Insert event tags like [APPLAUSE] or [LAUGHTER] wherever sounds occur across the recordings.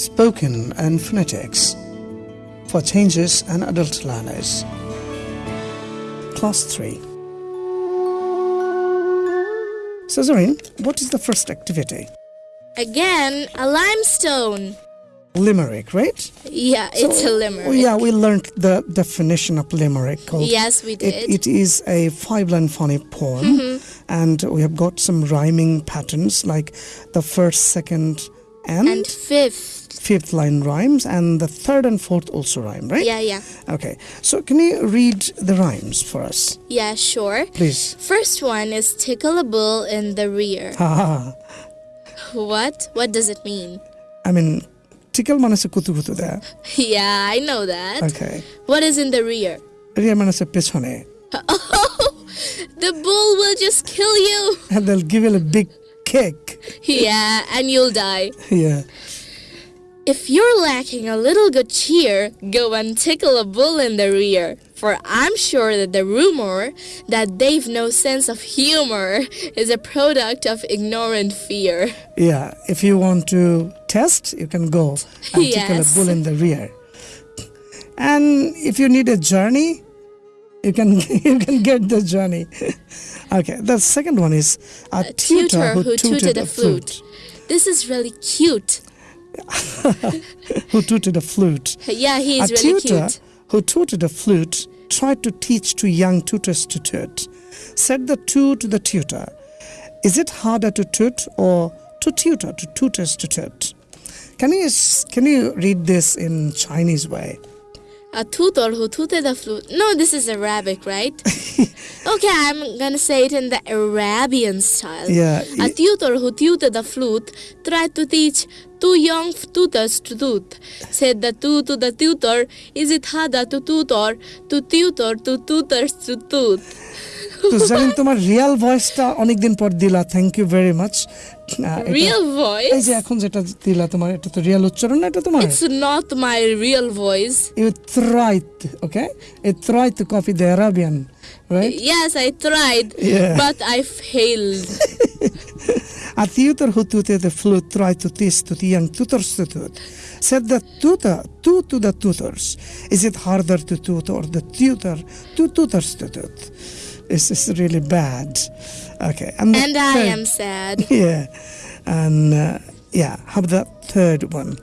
spoken and phonetics for changes and adult learners. Class 3. So, Zareen, what is the first activity? Again, a limestone. Limerick, right? Yeah, it's a limerick. Oh, yeah, we learned the definition of limerick called Yes, we did. Mm-hmm. it is a five-line funny poem, and we have got some rhyming patterns like the first, second, and, and fifth. fifth line rhymes and the third and fourth also rhyme right? Yeah yeah. Okay. So can you read the rhymes for us? Yeah sure. Please. First one is tickle a bull in the rear. What? What does it mean? I mean tickle manase kutu kutu there. [LAUGHS] Yeah i know that. Okay. What is in the rear? Rear manase pichone [LAUGHS] oh, the bull will just kill you. And [LAUGHS] they'll give you a big kick. Yeah, and you'll die. Yeah. If you're lacking a little good cheer, go and tickle a bull in the rear. For I'm sure that the rumor that they've no sense of humor is a product of ignorant fear. Yeah. If you want to test, you can go and tickle a bull in the rear. And if you need a journey, you can [LAUGHS] you can get the journey. [LAUGHS] okay. The second one is a, A tutor who tooted a flute. This is really cute. [LAUGHS] Who tooted a flute? Yeah, he is a really tutor cute. who tooted a flute tried to teach two young tutors to toot. Said the two to the tutor, Is it harder to toot or to tutor to tutors to toot? Can you can you read this in Chinese way? A tutor who tooted a flute. No, this is Arabic, right? [LAUGHS] okay, I'm gonna say it in the Arabian style. Yeah, tutor who tutored a flute tried to teach two young tutors to toot. Said the two to the tutor, Is it harder to tutor to tutor to tutors to toot? তো জানেন তোমার Real ভয়েসটা অনেকদিন পর দিলা thank you very much Real এই voice? যে এখন যেটা দিলা তোমার এটা তো রিয়াল উচ্চারণ না এটা তোমার It's not my real voice. You থ্রাইট okay you থ্রাইট two copy the Arabian right Yes, I tried, Yeah. but I failed. A tutor who tutored the flute tried to teach to the young tutors to toot. Said the tutor to to the tutors, Is it harder to toot or the tutor to tutors to toot? This is really bad. Okay. And, And I third- am sad. [LAUGHS] Yeah. And uh, yeah, how about that third one?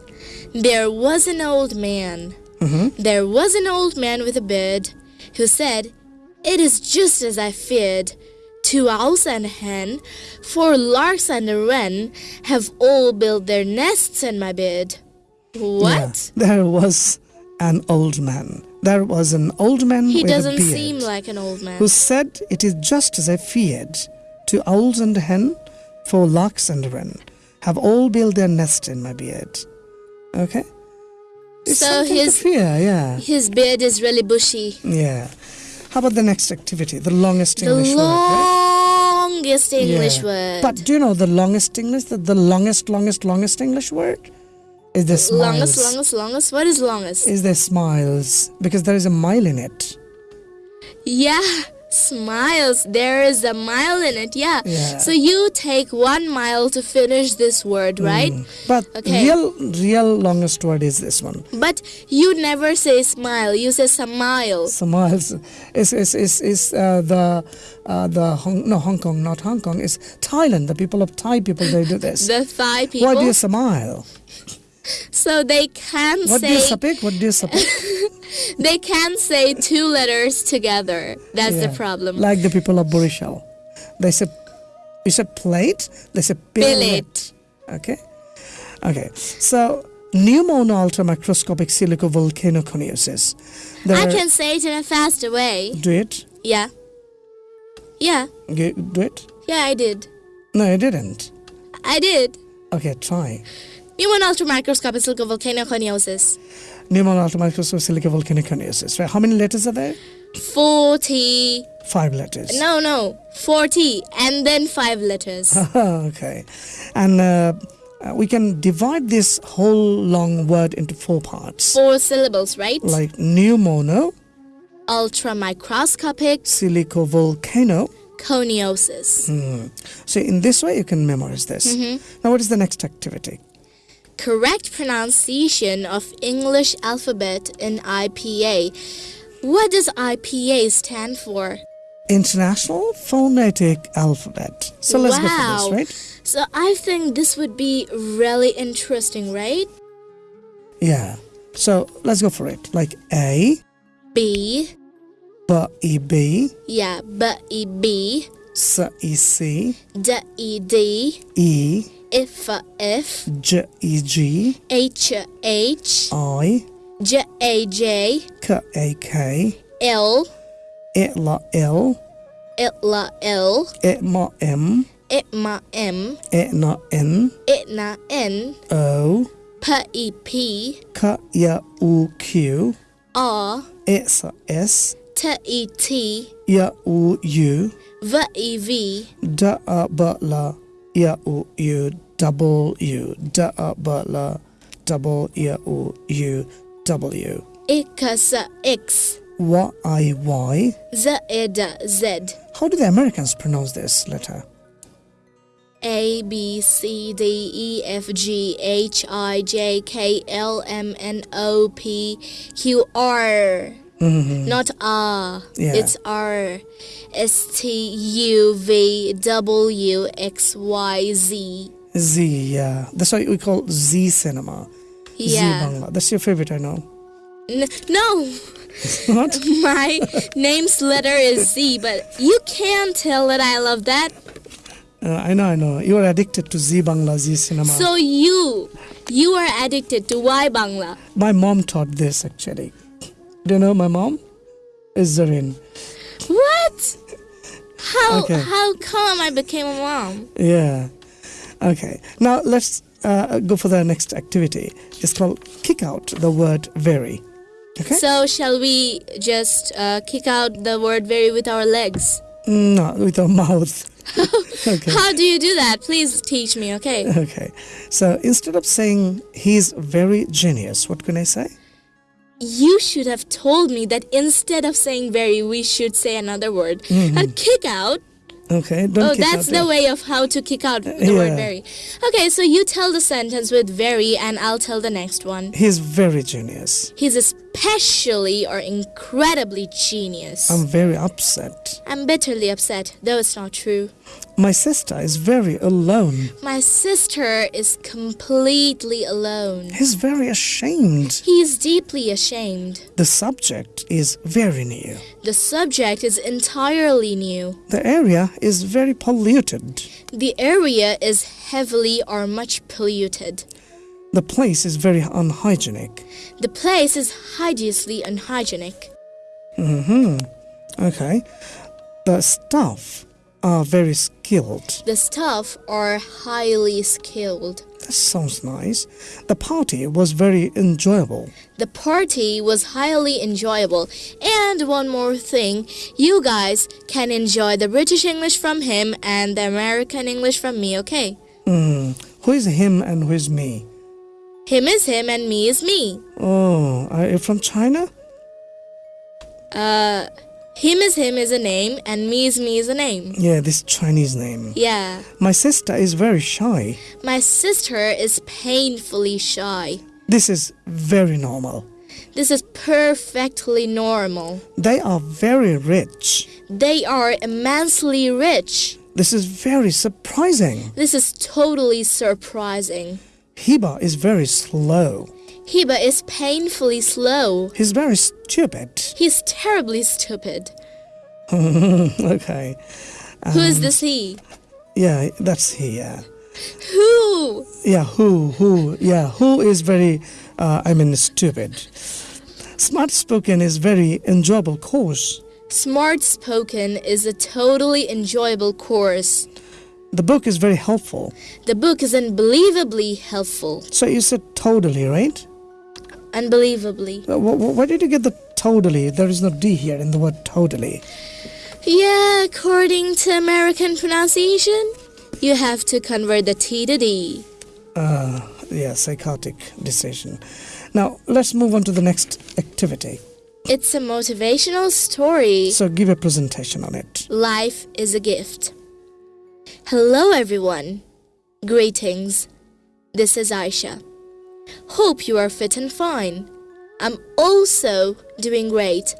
There was an old man. Mhm. There was an old man with a beard who said, It is just as I feared. Two owls and a hen, four larks and a wren have all built their nests in my bed. What? Yeah, there was an old man. There was an old man He with a doesn't beard seem like an old man. who said, It is just as I feared. Two owls and a hen, four larks and a wren have all built their nest in my beard. Okay? It's So his- fear, yeah. His beard is really bushy. Yeah. How about the next activity? The longest The English word. right? longest English Yeah. word. But do you know the longest English? The, the longest, longest, longest English word is the smiles. longest, longest, longest. What is longest? Is the smiles because there is a mile in it. Yeah, smiles. There is a mile in it. Yeah. Yeah. So you take one mile to finish this word, right? But Okay. real, real longest word is this one. But you never say smile. You say smile. Smiles is is is, is uh, the uh, the Hong, no Hong Kong, not Hong Kong. Is Thailand. The people of Thai people they do this. [LAUGHS] The Thai people. Why do you smile? So they can What do you say speak? What do you [LAUGHS] they can say two letters together. That's the problem. Like the people of Barishal, they say you said plate. They say billet. Okay, okay. So pneumono ultramicroscopic silicovolcanoconiosis. There I can say it in a faster way. do it. Yeah. Yeah. Do it. Yeah, I did. No, you didn't. I did. Okay, try. Pneumono ultramicroscopic silicovolcanoconiosis. Pneumono ultramicroscopic silicovolcanoconiosis. Right? How many letters are there? 40. Five letters. No, no. 40. And then five letters. [LAUGHS] okay. And uh, uh, we can divide this whole long word into four parts. Four syllables, right? Like pneumono, Ultramicroscopic silicovolcano. coniosis. So in this way you can memorize this. Now what is the next activity? Correct pronunciation of English alphabet in IPA. What does IPA stand for? International Phonetic Alphabet. So let's go for this, right? So I think this would be really interesting, right? Yeah. So let's go for it. Like A, B, B, E, B, yeah, B, E, B, S, E, C, D, E, D, E, F, F, J, E, G, H, H, I, J, A, J, K, A, K, L, E, L, L, L, L, E, M, M, M, M, N, N, N, N, O, P, E, P, K, Y, U, Q, R, S, S, T, E, T, Y, U, U, V, E, V, D, A, B, L, Y, U, U, double U, D, A, B, L, double Y, U, U, W, X, X, Y, I, Y. Z, E, D, Z. How do the Americans pronounce this letter? A B C D E F G H I J K L M N O P Q R. Mm-hmm. Not R. Yeah. It's R. S T U V W X Y Z. Z, yeah. That's why we call Zee Cinema. Zee Bangla. That's your favorite, I know. N- no, [LAUGHS] What? [LAUGHS] my name's letter is Z, but you can't tell that I love that. Uh, I know, I know. You are addicted to Zee Bangla, Zee Cinema. So you, you are addicted to Y Bangla. my mom taught this actually. Do you know my mom? Is Zarin. What? How Okay. how come I became a mom? Yeah. Okay. Now let's uh, go for the next activity. It's called kick out the word very. Okay? So shall we just uh, kick out the word very with our legs? No, with our mouth. [LAUGHS] [LAUGHS] okay. How do you do that? Please teach me, okay? Okay. So instead of saying he's very genius, what can I say? You should have told me that instead of saying very, we should say another word. And kick out. Okay. Don't oh, kick that's out the way of how to kick out the Yeah. word very. Okay, so you tell the sentence with very, and I'll tell the next one. He's very genius. He's especially or incredibly genius. I'm very upset. I'm bitterly upset, though it's not true. My sister is very alone. My sister is completely alone. He's very ashamed. He is deeply ashamed. The subject is very new. The subject is entirely new. The area is very polluted. The area is heavily or much polluted. The place is very unhygienic. The place is hideously unhygienic. hmm Okay. The staff are very skilled. The staff are highly skilled. That sounds nice. The party was very enjoyable. The party was highly enjoyable. And one more thing, you guys can enjoy the British English from him and the American English from me, okay? Hmm. Who is him and who is me? Him is him and me is me. Oh, are you from China? Uh, him is him is a name and me is me is a name. Yeah, this Chinese name. Yeah. My sister is very shy. My sister is painfully shy. This is very normal. This is perfectly normal. They are very rich. They are immensely rich. This is very surprising. This is totally surprising. Hiba is very slow. Hiba is painfully slow. He's very stupid. He's terribly stupid. [LAUGHS] okay. Who is this he? Yeah, that's he, yeah. Who? Yeah, who, who, yeah, who is very, uh, I mean, stupid. Smart spoken is very enjoyable course. Smart Spoken is a totally enjoyable course. The book is very helpful. The book is unbelievably helpful. So you said totally, right? Unbelievably. Uh, wh- wh- Where did you get the totally? There is no D here in the word totally. Yeah, according to American pronunciation, you have to convert the T to D. Uh, yeah, psychotic decision. Now, let's move on to the next activity. It's a motivational story. So give a presentation on it. Life is a gift. Hello, everyone. Greetings. This is Aisha. Hope you are fit and fine. I'm also doing great.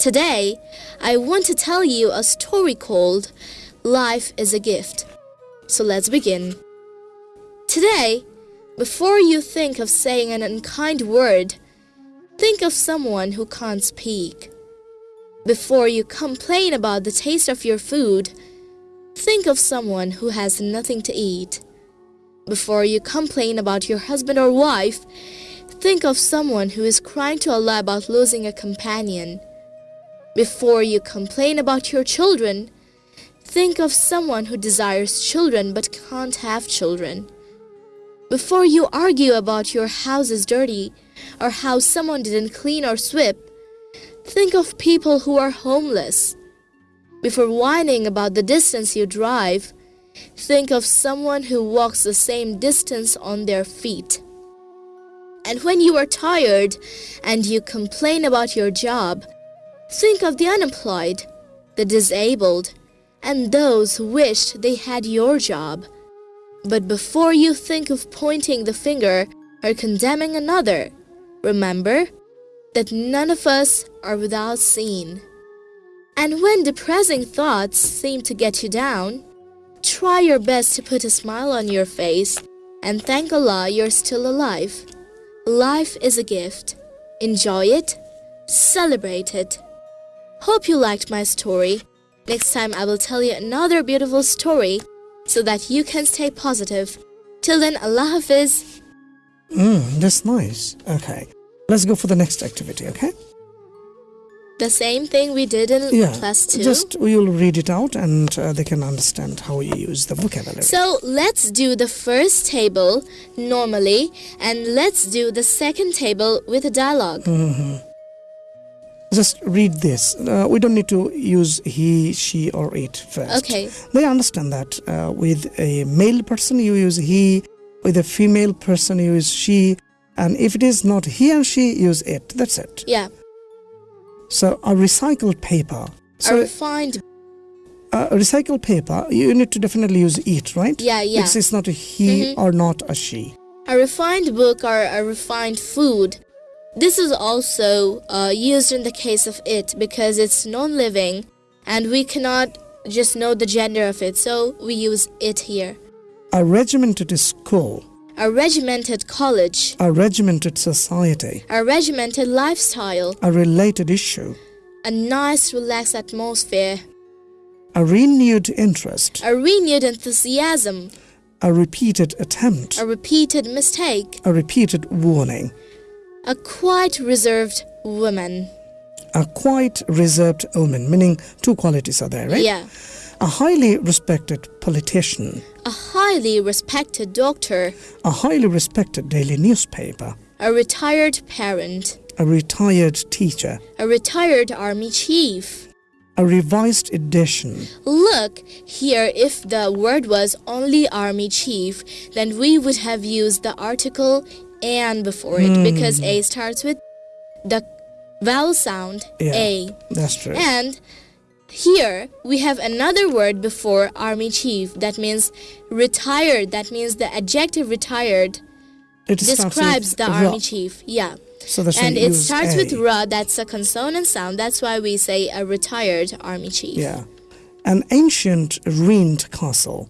Today, I want to tell you a story called Life is a Gift. So let's begin. Today, before you think of saying an unkind word, think of someone who can't speak. Before you complain about the taste of your food, think of someone who has nothing to eat. Before you complain about your husband or wife, think of someone who is crying to Allah about losing a companion. Before you complain about your children, think of someone who desires children but can't have children. Before you argue about your house is dirty or how someone didn't clean or sweep, think of people who are homeless. Before whining about the distance you drive, Think of someone who walks the same distance on their feet. And when you are tired and you complain about your job, think of the unemployed, the disabled, and those who wished they had your job. But before you think of pointing the finger or condemning another, remember that none of us are without sin. And when depressing thoughts seem to get you down, Try your best to put a smile on your face and thank Allah you're still alive. Life is a gift. Enjoy it, celebrate it. Hope you liked my story. Next time I will tell you another beautiful story so that you can stay positive. Till then, Allah Hafiz. Mm, that's nice. Okay. Let's go for the next activity, okay? The same thing we did in Yeah. class 2. Just we'll read it out and uh, they can understand how you use the vocabulary. So let's do the first table normally and let's do the second table with a dialogue. Just read this. Uh, we don't need to use he, she, or it first. Okay. They understand that uh, with a male person you use he, with a female person you use she, and if it is not he and she, use it. That's it. Yeah. So a recycled paper. a refined uh, recycled paper, you need to definitely use it, right? Yeah, yeah. It's, it's not a he or not a she. a refined book or a refined food. This is also uh, used in the case of it because it's non-living and we cannot just know the gender of it. So we use it here. A regimented school, A regimented college, a regimented society, a regimented lifestyle, a related issue, a nice relaxed atmosphere, a renewed interest, a renewed enthusiasm, a repeated attempt, a repeated mistake, a repeated warning, a quite reserved woman. a quite reserved woman, meaning two qualities are there, right? Yeah. A highly respected politician, A highly respected doctor, a highly respected daily newspaper, a retired parent, a retired teacher, a retired army chief. a revised edition, Look, here if the word was only army chief, then we would have used the article and before it hmm. because A starts with the vowel sound Yeah. A. that's true. And here we have another word before army chief that means retired. That means the adjective retired it describes the ra. army chief. Yeah. So And it starts a. with ra, that's a consonant sound. That's why we say a retired army chief. Yeah. An ancient ruined castle,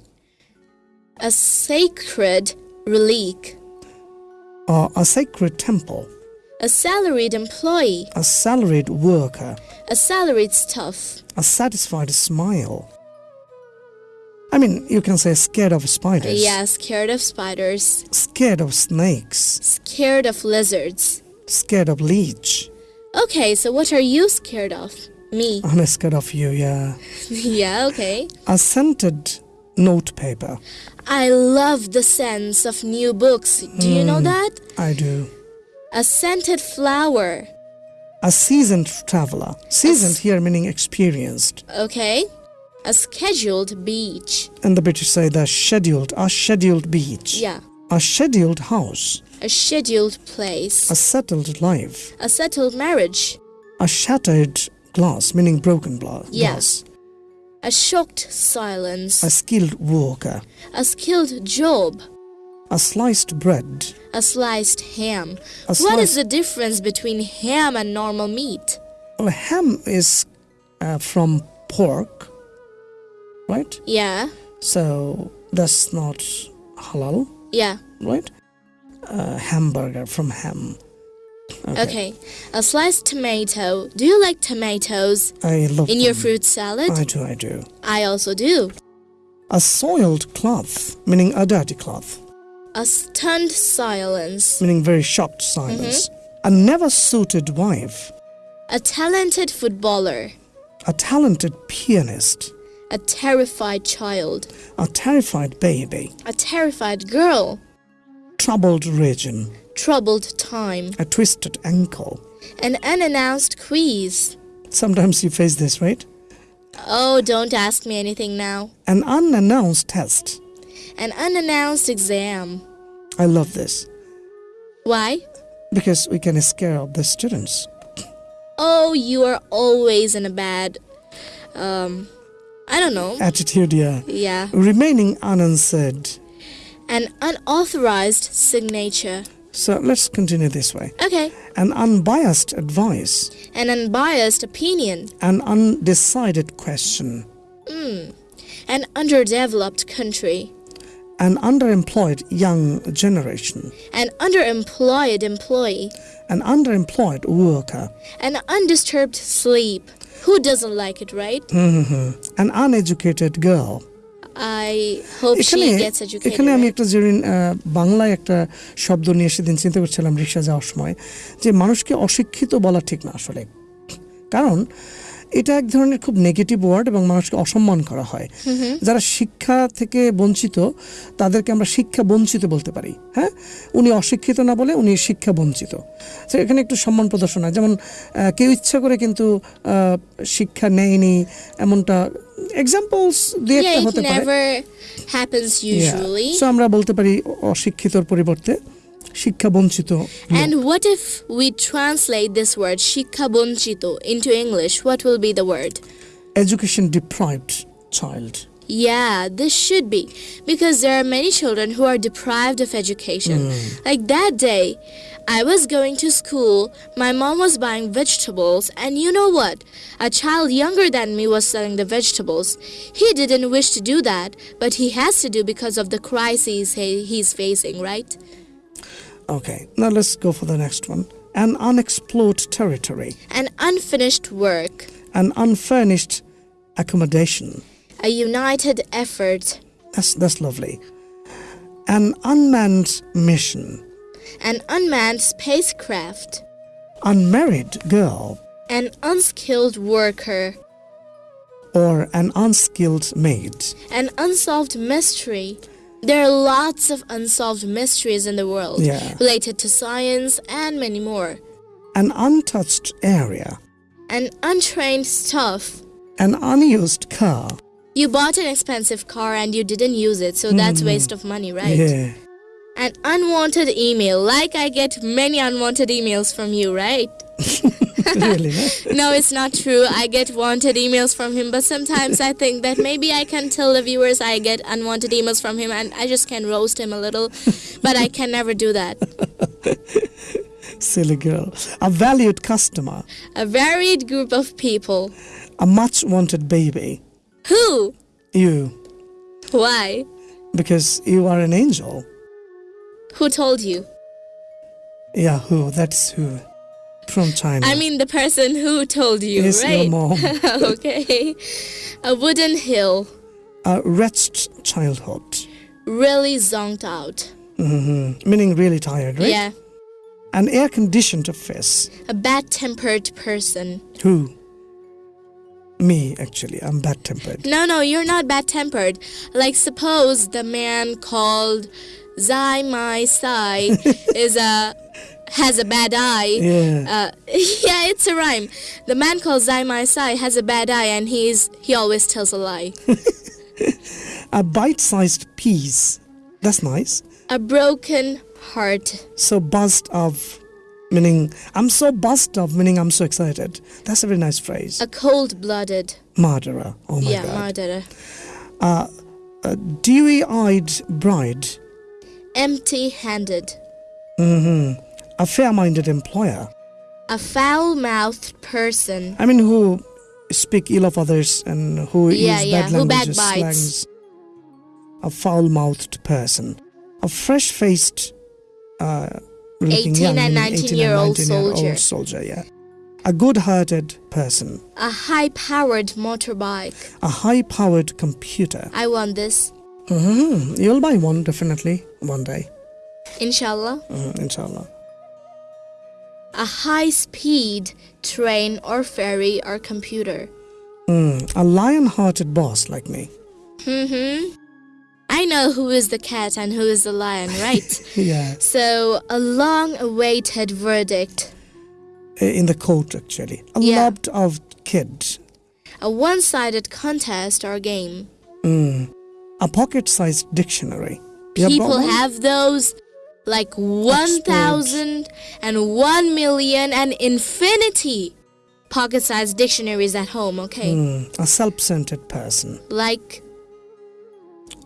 A sacred relic. or a sacred temple, A salaried employee. a salaried worker, A salaried staff. a satisfied smile. I mean, you can say scared of spiders, Yeah, scared of spiders. scared of snakes, Scared of lizards. scared of leech. Okay, so what are you scared of? Me. [LAUGHS] I'm scared of you, yeah. yeah, okay. A scented notepaper. I love the sense of new books. Do you know hmm, that? I do. A scented flower. A seasoned traveler. Seasoned here meaning experienced. Okay. A scheduled beach. And the British say the scheduled, a scheduled beach. Yeah. A scheduled house. A scheduled place. A settled life. A settled marriage. A shattered glass, meaning broken Yeah. glass. A shocked silence. A skilled worker. A skilled job. A sliced bread. A sliced ham. A What is sliced- the difference between ham and normal meat? Well, ham is uh, from pork, right? Yeah, So that's not halal, yeah. right? Uh, hamburger from ham. Okay. A sliced tomato. Do you like tomatoes I love in your fruit salad? I do, I do. I also do. A soiled cloth, meaning a dirty cloth, A stunned silence. meaning very shocked silence. Mm-hmm. A never suited wife, A talented footballer. a talented pianist, A terrified child. a terrified baby, A terrified girl. troubled region, Troubled time. a twisted ankle. An unannounced quiz. Sometimes you face this, right? Oh, don't ask me anything now. An unannounced test. An unannounced exam. I love this Why? because we can scare up the students. Oh, you are always in a bad. Um, I don't know. Attitude, yeah. Yeah. Remaining unanswered. An unauthorized signature. So let's continue this way. Okay. An unbiased advice, An unbiased opinion. an undecided question, Mm. An underdeveloped country. An underemployed young generation, An underemployed employee. an underemployed worker, An undisturbed sleep. Who doesn't like it, right? Mm -hmm. an uneducated girl. I hope এখানে she gets educated. এখানে আমি? একটা জেরিন বাংলায় একটা শব্দ নিয়ে সেদিন চিন্তা করছিলাম রিক্সা যাওয়ার সময় যে মানুষকে অশিক্ষিত বলা ঠিক না আসলে কারণ এটা এক ধরনের খুব নেগেটিভ ওয়ার্ড এবং মানুষকে অসম্মান করা হয়। যারা শিক্ষা থেকে বঞ্চিত তাদেরকে আমরা শিক্ষা বঞ্চিত বলতে পারি হ্যাঁ? উনি অশিক্ষিত না বলে উনি শিক্ষা বঞ্চিত। তো এখানে একটু সম্মান প্রদর্শন হয়। যেমন কেউ ইচ্ছা করে কিন্তু শিক্ষা নেয়নি এমনটা এক্সাম্পলস দিয়ে একটা হতে পারে. সো আমরা বলতে পারি অশিক্ষিতর পরিবর্তে। শিক্ষা বঞ্চিত And what if we translate this word shikhabonchito into English? What will be the word? Education deprived child Yeah, this should be because there are many children who are deprived of education. Like that day, I was going to school, my mom was buying vegetables, and you know what? A child younger than me was selling the vegetables. He didn't wish to do that, but he has to do because of the crises he- he's facing, right? Okay now let's go for the next one. An unexplored territory. An unfinished work, an unfurnished accommodation. A united effort, that's that's lovely. An unmanned mission. An unmanned spacecraft, unmarried girl. An unskilled worker. or an unskilled maid. An unsolved mystery. There are lots of unsolved mysteries in the world Yeah. related to science and many more. an untouched area An untrained stuff. an unused car You bought an expensive car and you didn't use it, so that's mm-hmm. waste of money, right? yeah An unwanted email. Like I get many unwanted emails from you, right? Really no? [LAUGHS] No, it's not true. I get wanted emails from him, but sometimes I think that maybe I can tell the viewers I get unwanted emails from him and I just can roast him a little, but I can never do that. [LAUGHS] silly girl a valued customer A varied group of people. a much wanted baby Who? you Why? because you are an angel Who told you? yeah who that's who from china I mean, the person who told you, Yes, your mom. [LAUGHS] okay. A wooden hill, a wretched childhood really zonked out. Mm-hmm. meaning really tired right Yeah. an air conditioned face A bad tempered person. who me actually i'm bad tempered No, no, you're not bad tempered. Like, suppose the man called Zai Mai Sai [LAUGHS] is a has a bad eye. yeah Uh, [LAUGHS] yeah, it's a rhyme. The man called Zai Mai Sai has a bad eye, and he's he always tells a lie. [LAUGHS] a bite-sized piece that's nice a broken heart. so buzzed of meaning i'm so buzzed of meaning i'm so excited that's a very nice phrase A cold-blooded. murderer oh my yeah, god Yeah, murderer. a dewy-eyed bride empty handed. A fair-minded employer. A foul mouthed person. I mean, who speak ill of others and who Yeah, use yeah, bad who languages, slangs. A foul-mouthed person. A fresh-faced, uh, 18 young, and 19 18 year and old 19 year soldier. old soldier, yeah. A good-hearted person. A high powered motorbike. A high-powered computer. I want this. hmm You'll buy one definitely one day, Inshallah. Mhm, inshallah. A high speed train or ferry or computer. Mm, a lion-hearted boss like me. Mm-hmm. I know who is the cat and who is the lion, right? [LAUGHS] Yeah, so, a long awaited verdict. in the court actually. A Yeah. lot of kids. A one sided contest or game. Mm. A pocket-sized dictionary. People have those like one thousand and one million and 1 million and infinity pocket sized dictionaries at home, okay? Mm, a self-centered person, Like,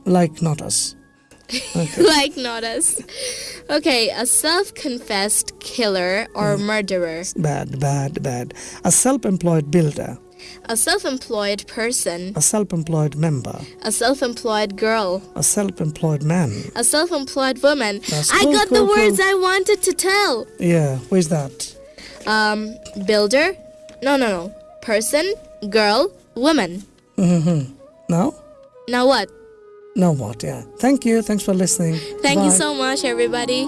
like not us. [LAUGHS] Okay. like not us. Okay, a self confessed killer or Hmm. murderer. bad, bad, bad. A self-employed builder, A self employed person. a self-employed member, A self employed girl. a self-employed man. A self employed woman. That's I cool, got the cool, words. I wanted to tell. Yeah, where's that? Um, builder? No, no, no. Person, girl, woman. Mm-hmm. No? Now what? Now what? Yeah. Thank you. Thanks for listening. Thank you so much, everybody.